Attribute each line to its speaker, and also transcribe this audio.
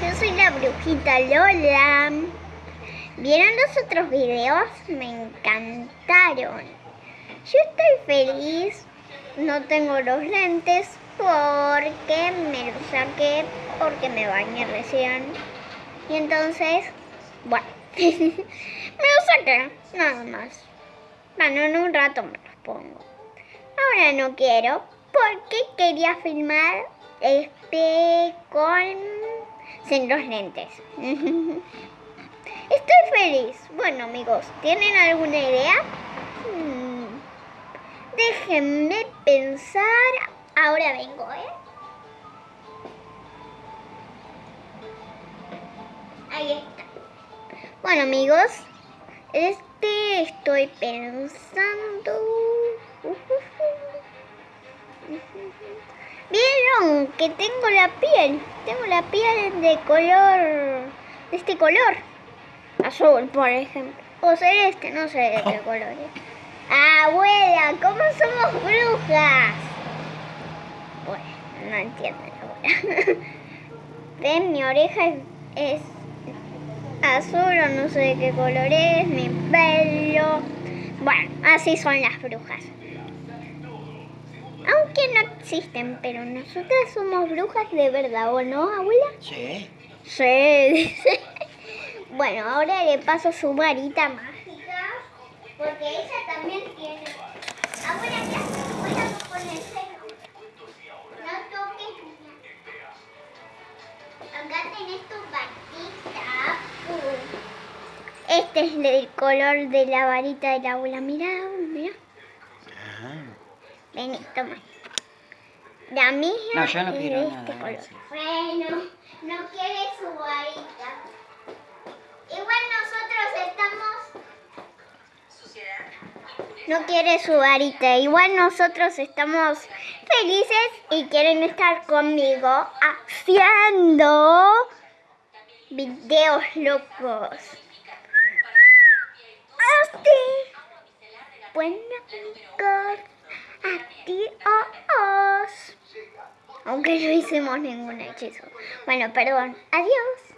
Speaker 1: yo soy la brujita Lola. ¿Vieron los otros videos? Me encantaron. Yo estoy feliz, no tengo los lentes porque me los saqué porque me bañé recién. Y entonces, bueno, me los saqué, nada más. Bueno, en un rato me los pongo. Ahora no quiero porque quería filmar este con sin los lentes. Estoy feliz. Bueno amigos, ¿tienen alguna idea? Hmm. Déjenme pensar. Ahora vengo, ¿eh? Ahí está. Bueno amigos, este estoy pensando. ¿Vieron que tengo la piel? Tengo la piel de color... de este color. Azul, por ejemplo. O celeste, no sé de qué color es. Abuela, ¿cómo somos brujas? Bueno, no entiendo abuela. Ven, mi oreja es, es azul o no sé de qué color es, mi pelo. Bueno, así son las brujas existen, pero nosotras somos brujas de verdad, ¿o no, abuela?
Speaker 2: Sí.
Speaker 1: Sí, dice. Bueno, ahora le paso su varita mágica, porque ella también tiene... Abuela, ¿qué haces con el cero? No toques, Acá tenés tu varita. Este es el color de la varita de la abuela. Mira, mira. Vení, toma. La misma
Speaker 2: No, yo no quiero
Speaker 1: este
Speaker 2: nada.
Speaker 1: color. Bueno, no quiere su varita. Igual nosotros estamos... No quiere su varita. Igual nosotros estamos felices y quieren estar conmigo haciendo videos locos. Así. Bueno, amigos. Adiós. Aunque no hicimos ningún hechizo. Bueno, perdón. Adiós.